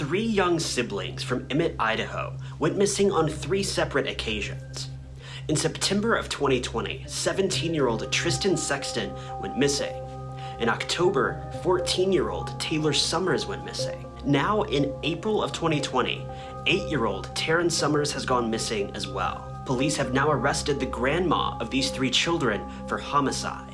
three young siblings from Emmett, Idaho went missing on three separate occasions. In September of 2020, 17-year-old Tristan Sexton went missing. In October, 14-year-old Taylor Summers went missing. Now, in April of 2020, 8-year-old Taryn Summers has gone missing as well. Police have now arrested the grandma of these three children for homicide.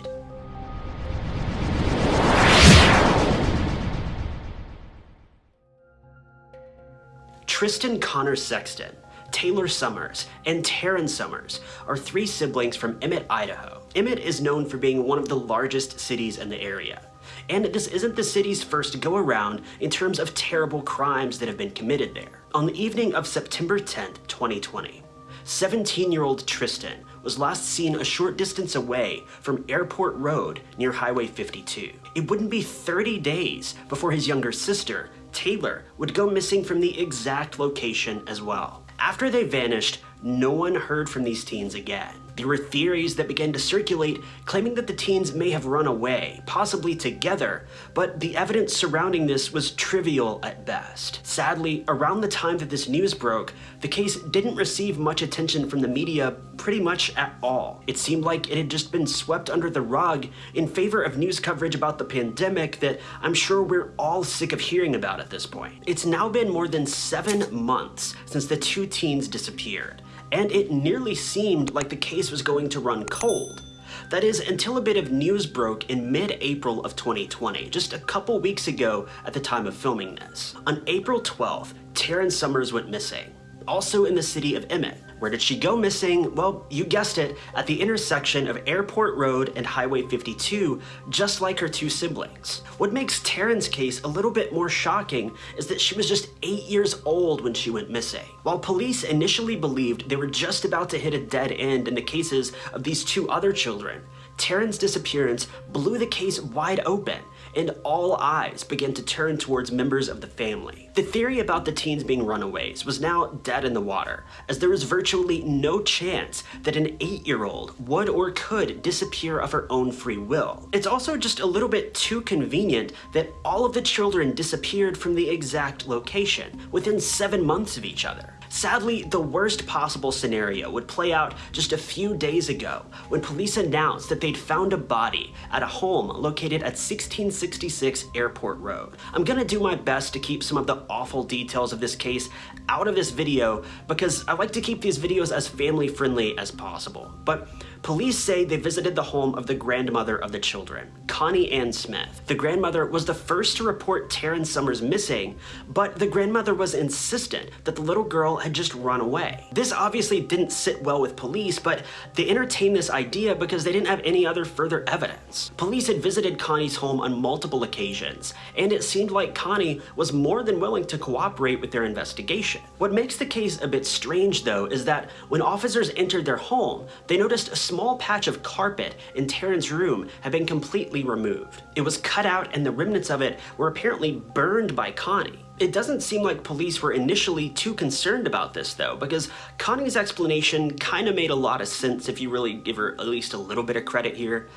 Tristan Connor Sexton, Taylor Summers, and Taryn Summers are three siblings from Emmett, Idaho. Emmett is known for being one of the largest cities in the area. And this isn't the city's first go around in terms of terrible crimes that have been committed there. On the evening of September 10th, 2020, 17-year-old Tristan was last seen a short distance away from Airport Road near Highway 52. It wouldn't be 30 days before his younger sister, Taylor would go missing from the exact location as well. After they vanished, no one heard from these teens again. There were theories that began to circulate claiming that the teens may have run away, possibly together, but the evidence surrounding this was trivial at best. Sadly, around the time that this news broke, the case didn't receive much attention from the media pretty much at all. It seemed like it had just been swept under the rug in favor of news coverage about the pandemic that I'm sure we're all sick of hearing about at this point. It's now been more than seven months since the two teens disappeared and it nearly seemed like the case was going to run cold. That is, until a bit of news broke in mid-April of 2020, just a couple weeks ago at the time of filming this. On April 12th, Taryn Summers went missing, also in the city of Emmett. Where did she go missing? Well, you guessed it, at the intersection of Airport Road and Highway 52, just like her two siblings. What makes Taryn's case a little bit more shocking is that she was just 8 years old when she went missing. While police initially believed they were just about to hit a dead end in the cases of these two other children, Taryn's disappearance blew the case wide open, and all eyes began to turn towards members of the family. The theory about the teens being runaways was now dead in the water, as there was virtually no chance that an 8-year-old would or could disappear of her own free will. It's also just a little bit too convenient that all of the children disappeared from the exact location, within 7 months of each other. Sadly, the worst possible scenario would play out just a few days ago when police announced that they'd found a body at a home located at 1666 Airport Road. I'm gonna do my best to keep some of the awful details of this case out of this video because I like to keep these videos as family friendly as possible. But police say they visited the home of the grandmother of the children, Connie Ann Smith. The grandmother was the first to report Taryn Summers missing, but the grandmother was insistent that the little girl had just run away. This obviously didn't sit well with police, but they entertained this idea because they didn't have any other further evidence. Police had visited Connie's home on multiple occasions, and it seemed like Connie was more than willing to cooperate with their investigation. What makes the case a bit strange though is that when officers entered their home, they noticed a small patch of carpet in Taryn's room had been completely removed. It was cut out and the remnants of it were apparently burned by Connie. It doesn't seem like police were initially too concerned about this though, because Connie's explanation kinda made a lot of sense if you really give her at least a little bit of credit here.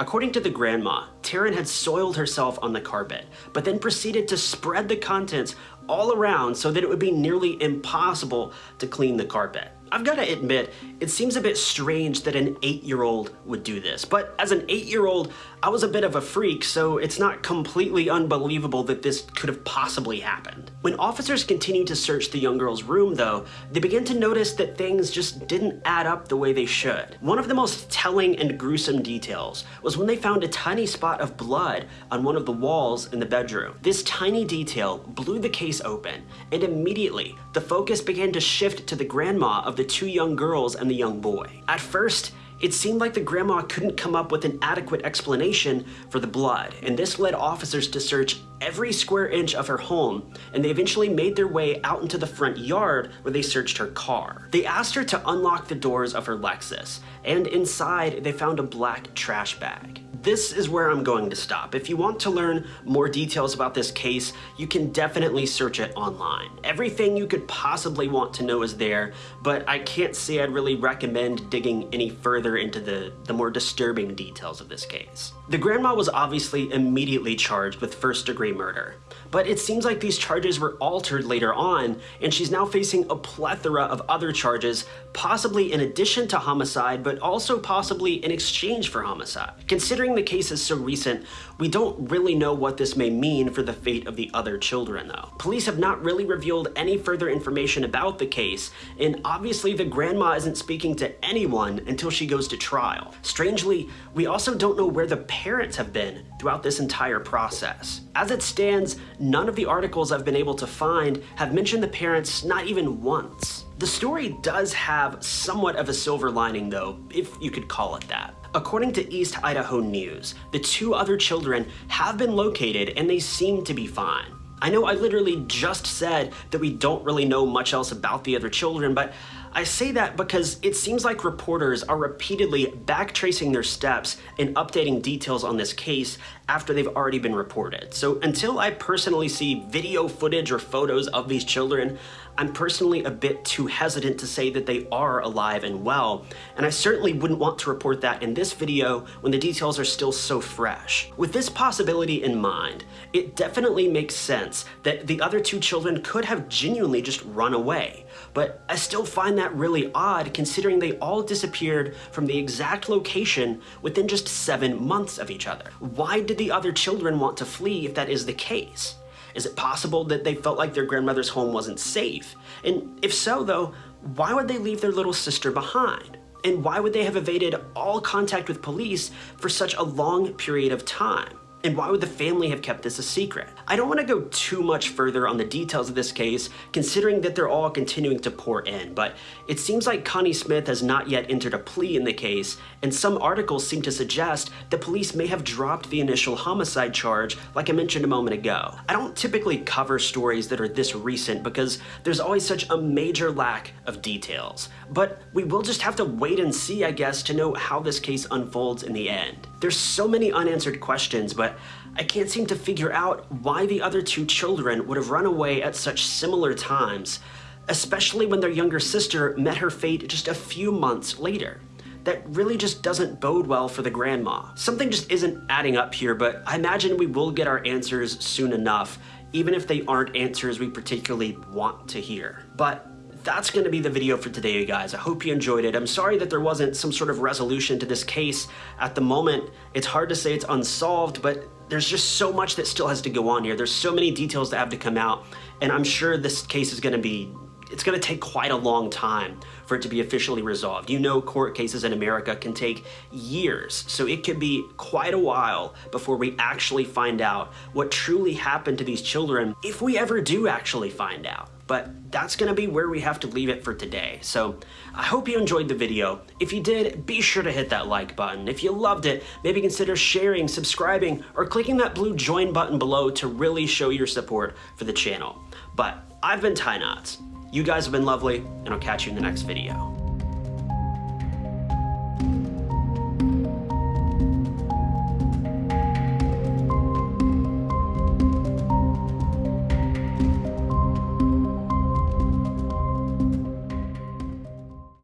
According to the grandma, Taryn had soiled herself on the carpet, but then proceeded to spread the contents all around so that it would be nearly impossible to clean the carpet. I've got to admit, it seems a bit strange that an 8-year-old would do this, but as an 8-year-old, I was a bit of a freak, so it's not completely unbelievable that this could have possibly happened. When officers continued to search the young girl's room, though, they began to notice that things just didn't add up the way they should. One of the most telling and gruesome details was when they found a tiny spot of blood on one of the walls in the bedroom. This tiny detail blew the case open, and immediately, the focus began to shift to the grandma of the two young girls and the young boy. At first, it seemed like the grandma couldn't come up with an adequate explanation for the blood, and this led officers to search every square inch of her home, and they eventually made their way out into the front yard where they searched her car. They asked her to unlock the doors of her Lexus, and inside they found a black trash bag. This is where I'm going to stop. If you want to learn more details about this case, you can definitely search it online. Everything you could possibly want to know is there, but I can't say I'd really recommend digging any further into the, the more disturbing details of this case. The grandma was obviously immediately charged with first degree murder, but it seems like these charges were altered later on, and she's now facing a plethora of other charges, possibly in addition to homicide, but also possibly in exchange for homicide. Considering the case is so recent, we don't really know what this may mean for the fate of the other children though. Police have not really revealed any further information about the case, and obviously the grandma isn't speaking to anyone until she goes to trial. Strangely, we also don't know where the parents have been throughout this entire process. As it stands, none of the articles I've been able to find have mentioned the parents not even once. The story does have somewhat of a silver lining though, if you could call it that. According to East Idaho News, the two other children have been located and they seem to be fine. I know I literally just said that we don't really know much else about the other children, but I say that because it seems like reporters are repeatedly backtracing their steps and updating details on this case after they've already been reported. So until I personally see video footage or photos of these children, I'm personally a bit too hesitant to say that they are alive and well, and I certainly wouldn't want to report that in this video when the details are still so fresh. With this possibility in mind, it definitely makes sense that the other two children could have genuinely just run away, but I still find that really odd considering they all disappeared from the exact location within just seven months of each other. Why did the other children want to flee if that is the case? Is it possible that they felt like their grandmother's home wasn't safe? And if so, though, why would they leave their little sister behind? And why would they have evaded all contact with police for such a long period of time? And why would the family have kept this a secret? I don't want to go too much further on the details of this case, considering that they're all continuing to pour in, but it seems like Connie Smith has not yet entered a plea in the case, and some articles seem to suggest that police may have dropped the initial homicide charge, like I mentioned a moment ago. I don't typically cover stories that are this recent because there's always such a major lack of details, but we will just have to wait and see, I guess, to know how this case unfolds in the end. There's so many unanswered questions, but I can't seem to figure out why the other two children would have run away at such similar times, especially when their younger sister met her fate just a few months later. That really just doesn't bode well for the grandma. Something just isn't adding up here, but I imagine we will get our answers soon enough, even if they aren't answers we particularly want to hear. But that's going to be the video for today, you guys. I hope you enjoyed it. I'm sorry that there wasn't some sort of resolution to this case at the moment. It's hard to say it's unsolved, but there's just so much that still has to go on here. There's so many details that have to come out, and I'm sure this case is going to be it's going to take quite a long time for it to be officially resolved. You know court cases in America can take years, so it could be quite a while before we actually find out what truly happened to these children, if we ever do actually find out but that's gonna be where we have to leave it for today. So I hope you enjoyed the video. If you did, be sure to hit that like button. If you loved it, maybe consider sharing, subscribing, or clicking that blue join button below to really show your support for the channel. But I've been Ty Knots. You guys have been lovely, and I'll catch you in the next video.